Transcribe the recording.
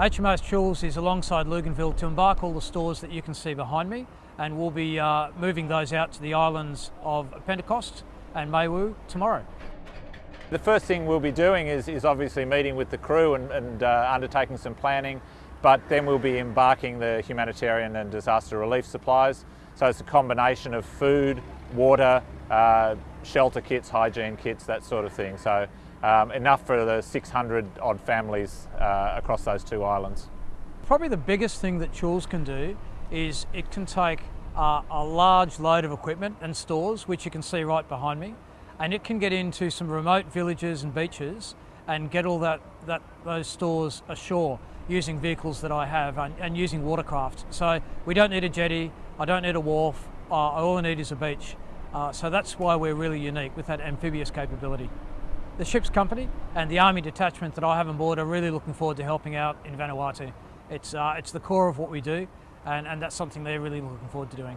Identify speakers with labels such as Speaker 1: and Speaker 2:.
Speaker 1: HMAS Choules is alongside Luganville to embark all the stores that you can see behind me and we'll be uh, moving those out to the islands of Pentecost and Maewo tomorrow.
Speaker 2: The first thing we'll be doing is, is obviously meeting with the crew and, and uh, undertaking some planning, but then we'll be embarking the humanitarian and disaster relief supplies. So it's a combination of food, water, uh, shelter kits, hygiene kits, that sort of thing. So um, enough for the 600 odd families uh, across those two islands.
Speaker 1: Probably the biggest thing that Choules can do is it can take uh, a large load of equipment and stores, which you can see right behind me, and it can get into some remote villages and beaches and get all that, that those stores ashore using vehicles that I have and, and using watercraft. So we don't need a jetty, I don't need a wharf, uh, all I need is a beach. Uh, so that's why we're really unique with that amphibious capability. The ship's company and the army detachment that I have on board are really looking forward to helping out in Vanuatu. It's, uh, it's the core of what we do and, and that's something they're really looking forward to doing.